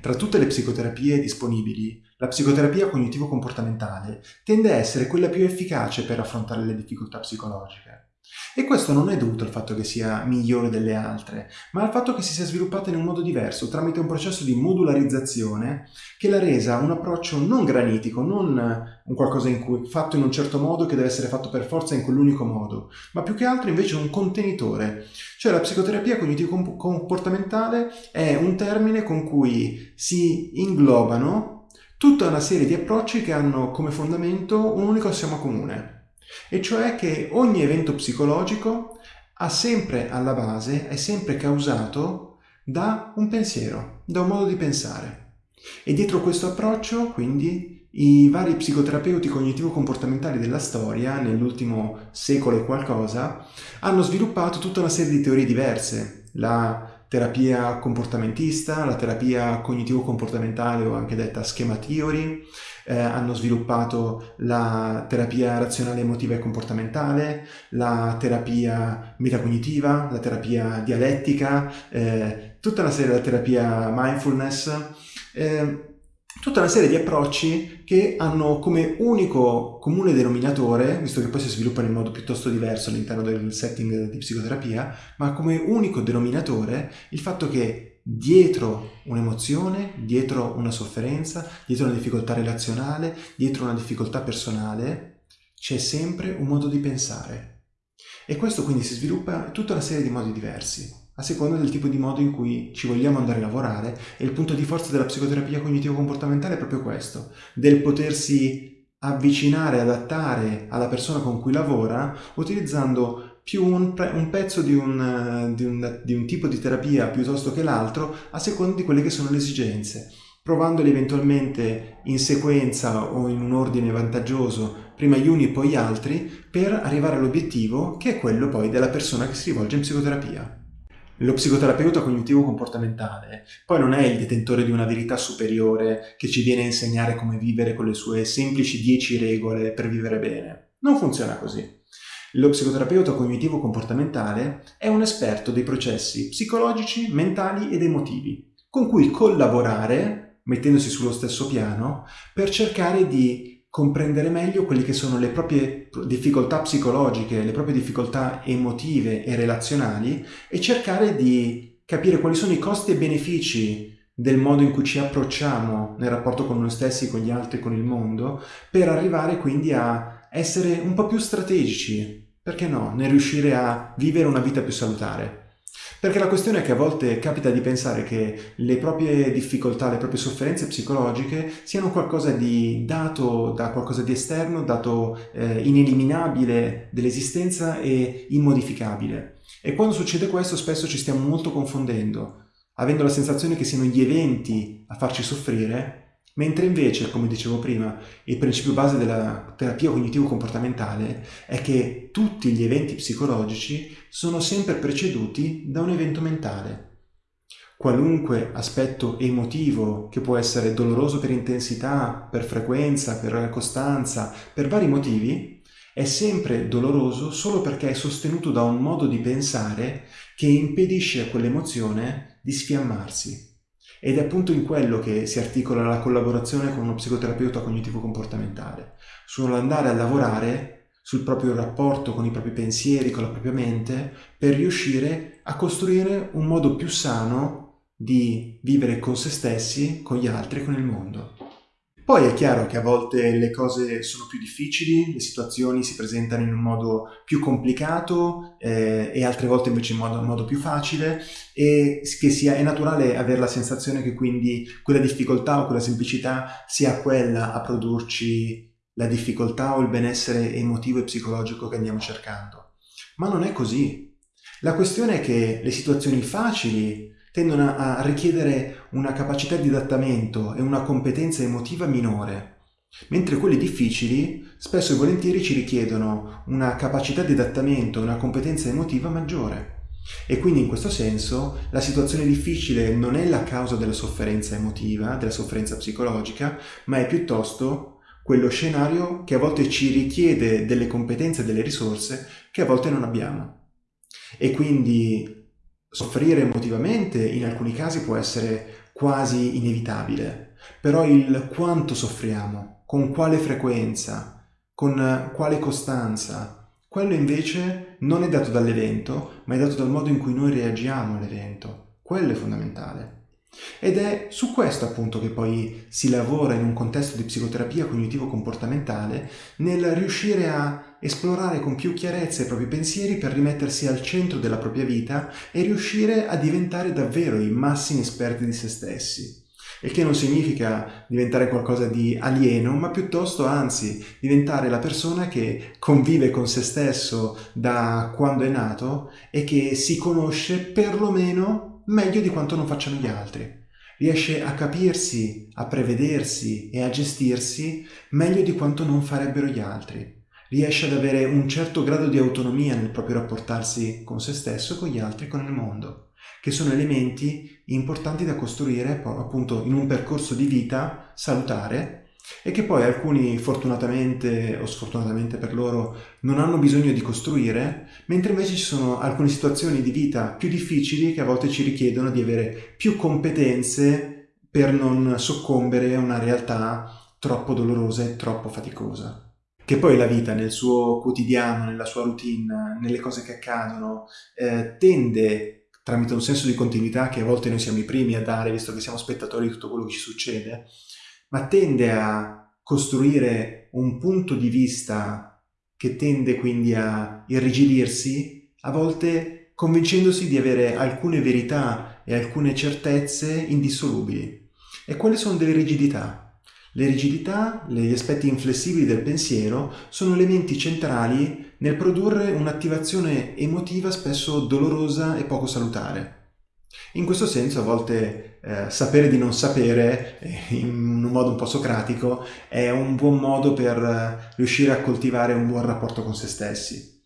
tra tutte le psicoterapie disponibili, la psicoterapia cognitivo-comportamentale tende a essere quella più efficace per affrontare le difficoltà psicologiche. E questo non è dovuto al fatto che sia migliore delle altre, ma al fatto che si sia sviluppata in un modo diverso, tramite un processo di modularizzazione che l'ha resa un approccio non granitico, non un qualcosa in cui, fatto in un certo modo che deve essere fatto per forza in quell'unico modo, ma più che altro invece un contenitore. Cioè la psicoterapia cognitivo-comportamentale è un termine con cui si inglobano tutta una serie di approcci che hanno come fondamento un unico assioma comune, e cioè che ogni evento psicologico ha sempre alla base, è sempre causato da un pensiero, da un modo di pensare. E dietro questo approccio, quindi, i vari psicoterapeuti cognitivo-comportamentali della storia, nell'ultimo secolo e qualcosa, hanno sviluppato tutta una serie di teorie diverse. La terapia comportamentista, la terapia cognitivo-comportamentale o anche detta schema theory, eh, hanno sviluppato la terapia razionale emotiva e comportamentale, la terapia metacognitiva, la terapia dialettica, eh, tutta una serie di terapia mindfulness, eh, tutta una serie di approcci che hanno come unico comune denominatore, visto che poi si sviluppano in modo piuttosto diverso all'interno del setting di psicoterapia, ma come unico denominatore il fatto che dietro un'emozione, dietro una sofferenza, dietro una difficoltà relazionale, dietro una difficoltà personale, c'è sempre un modo di pensare. E questo quindi si sviluppa in tutta una serie di modi diversi a seconda del tipo di modo in cui ci vogliamo andare a lavorare e il punto di forza della psicoterapia cognitivo-comportamentale è proprio questo, del potersi avvicinare, adattare alla persona con cui lavora utilizzando più un, un pezzo di un, di, un, di un tipo di terapia piuttosto che l'altro a seconda di quelle che sono le esigenze provandoli eventualmente in sequenza o in un ordine vantaggioso, prima gli uni e poi gli altri, per arrivare all'obiettivo che è quello poi della persona che si rivolge in psicoterapia. Lo psicoterapeuta cognitivo-comportamentale poi non è il detentore di una verità superiore che ci viene a insegnare come vivere con le sue semplici 10 regole per vivere bene. Non funziona così. Lo psicoterapeuta cognitivo-comportamentale è un esperto dei processi psicologici, mentali ed emotivi, con cui collaborare, mettendosi sullo stesso piano, per cercare di comprendere meglio quelle che sono le proprie difficoltà psicologiche, le proprie difficoltà emotive e relazionali e cercare di capire quali sono i costi e benefici del modo in cui ci approcciamo nel rapporto con noi stessi, con gli altri, con il mondo, per arrivare quindi a essere un po' più strategici, perché no, nel riuscire a vivere una vita più salutare. Perché la questione è che a volte capita di pensare che le proprie difficoltà, le proprie sofferenze psicologiche siano qualcosa di dato da qualcosa di esterno, dato eh, ineliminabile dell'esistenza e immodificabile. E quando succede questo spesso ci stiamo molto confondendo, avendo la sensazione che siano gli eventi a farci soffrire Mentre invece, come dicevo prima, il principio base della terapia cognitivo-comportamentale è che tutti gli eventi psicologici sono sempre preceduti da un evento mentale. Qualunque aspetto emotivo, che può essere doloroso per intensità, per frequenza, per costanza, per vari motivi, è sempre doloroso solo perché è sostenuto da un modo di pensare che impedisce a quell'emozione di sfiammarsi. Ed è appunto in quello che si articola la collaborazione con uno psicoterapeuta cognitivo-comportamentale, sull'andare a lavorare sul proprio rapporto con i propri pensieri, con la propria mente, per riuscire a costruire un modo più sano di vivere con se stessi, con gli altri e con il mondo. Poi è chiaro che a volte le cose sono più difficili, le situazioni si presentano in un modo più complicato eh, e altre volte invece in modo, in modo più facile e che sia, è naturale avere la sensazione che quindi quella difficoltà o quella semplicità sia quella a produrci la difficoltà o il benessere emotivo e psicologico che andiamo cercando. Ma non è così. La questione è che le situazioni facili tendono a richiedere una capacità di adattamento e una competenza emotiva minore, mentre quelle difficili spesso e volentieri ci richiedono una capacità di adattamento e una competenza emotiva maggiore. E quindi in questo senso la situazione difficile non è la causa della sofferenza emotiva, della sofferenza psicologica, ma è piuttosto quello scenario che a volte ci richiede delle competenze e delle risorse che a volte non abbiamo. E quindi Soffrire emotivamente in alcuni casi può essere quasi inevitabile, però il quanto soffriamo, con quale frequenza, con quale costanza, quello invece non è dato dall'evento, ma è dato dal modo in cui noi reagiamo all'evento. Quello è fondamentale. Ed è su questo appunto che poi si lavora in un contesto di psicoterapia cognitivo-comportamentale nel riuscire a esplorare con più chiarezza i propri pensieri per rimettersi al centro della propria vita e riuscire a diventare davvero i massimi esperti di se stessi. Il che non significa diventare qualcosa di alieno, ma piuttosto anzi diventare la persona che convive con se stesso da quando è nato e che si conosce perlomeno meglio di quanto non facciano gli altri. Riesce a capirsi, a prevedersi e a gestirsi meglio di quanto non farebbero gli altri. Riesce ad avere un certo grado di autonomia nel proprio rapportarsi con se stesso, con gli altri, con il mondo, che sono elementi importanti da costruire appunto in un percorso di vita salutare e che poi alcuni fortunatamente o sfortunatamente per loro non hanno bisogno di costruire, mentre invece ci sono alcune situazioni di vita più difficili che a volte ci richiedono di avere più competenze per non soccombere a una realtà troppo dolorosa e troppo faticosa. Che poi la vita nel suo quotidiano, nella sua routine, nelle cose che accadono, eh, tende tramite un senso di continuità che a volte noi siamo i primi a dare, visto che siamo spettatori di tutto quello che ci succede, ma tende a costruire un punto di vista che tende quindi a irrigidirsi, a volte convincendosi di avere alcune verità e alcune certezze indissolubili. E quali sono delle rigidità? Le rigidità, gli aspetti inflessibili del pensiero, sono elementi centrali nel produrre un'attivazione emotiva spesso dolorosa e poco salutare. In questo senso a volte eh, sapere di non sapere, eh, in un modo un po' socratico, è un buon modo per eh, riuscire a coltivare un buon rapporto con se stessi.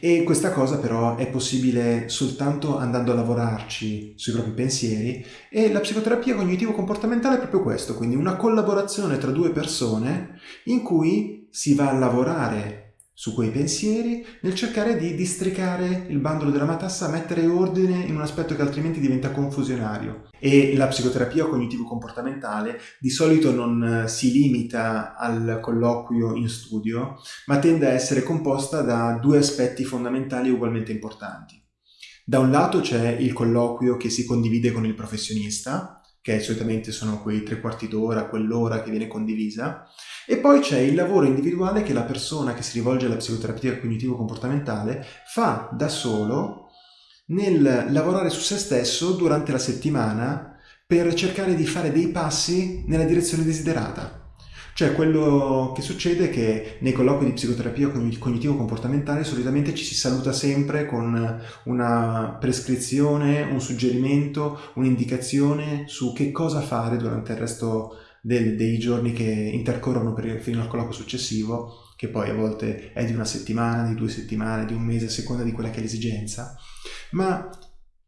E questa cosa però è possibile soltanto andando a lavorarci sui propri pensieri e la psicoterapia cognitivo-comportamentale è proprio questo, quindi una collaborazione tra due persone in cui si va a lavorare su quei pensieri nel cercare di districare il bandolo della matassa, mettere ordine in un aspetto che altrimenti diventa confusionario. E la psicoterapia cognitivo-comportamentale di solito non eh, si limita al colloquio in studio, ma tende a essere composta da due aspetti fondamentali ugualmente importanti. Da un lato c'è il colloquio che si condivide con il professionista, che solitamente sono quei tre quarti d'ora, quell'ora che viene condivisa, e poi c'è il lavoro individuale che la persona che si rivolge alla psicoterapia cognitivo-comportamentale fa da solo nel lavorare su se stesso durante la settimana per cercare di fare dei passi nella direzione desiderata. Cioè quello che succede è che nei colloqui di psicoterapia cognitivo-comportamentale solitamente ci si saluta sempre con una prescrizione, un suggerimento, un'indicazione su che cosa fare durante il resto del, dei giorni che intercorrono per, fino al colloquio successivo, che poi a volte è di una settimana, di due settimane, di un mese, a seconda di quella che è l'esigenza, ma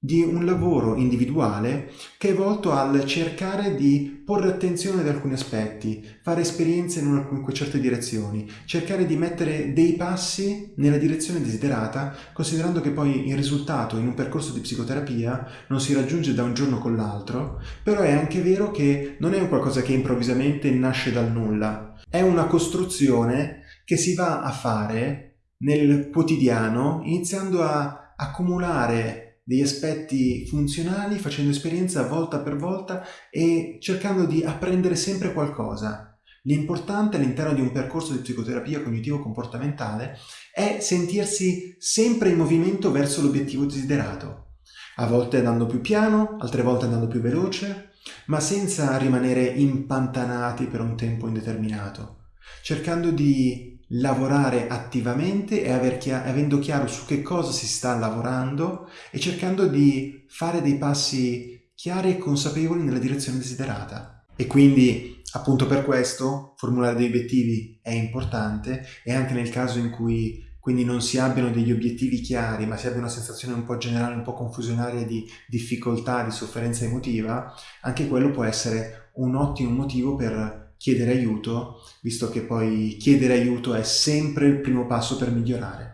di un lavoro individuale che è volto al cercare di porre attenzione ad alcuni aspetti, fare esperienze in, una, in certe direzioni, cercare di mettere dei passi nella direzione desiderata, considerando che poi il risultato in un percorso di psicoterapia non si raggiunge da un giorno con l'altro, però è anche vero che non è un qualcosa che improvvisamente nasce dal nulla, è una costruzione che si va a fare nel quotidiano iniziando a accumulare degli aspetti funzionali, facendo esperienza volta per volta e cercando di apprendere sempre qualcosa. L'importante all'interno di un percorso di psicoterapia cognitivo-comportamentale è sentirsi sempre in movimento verso l'obiettivo desiderato, a volte andando più piano, altre volte andando più veloce, ma senza rimanere impantanati per un tempo indeterminato, cercando di lavorare attivamente e chiaro, avendo chiaro su che cosa si sta lavorando e cercando di fare dei passi chiari e consapevoli nella direzione desiderata. E quindi, appunto per questo, formulare dei obiettivi è importante e anche nel caso in cui quindi non si abbiano degli obiettivi chiari, ma si abbia una sensazione un po' generale, un po' confusionaria di difficoltà, di sofferenza emotiva, anche quello può essere un ottimo motivo per chiedere aiuto, visto che poi chiedere aiuto è sempre il primo passo per migliorare.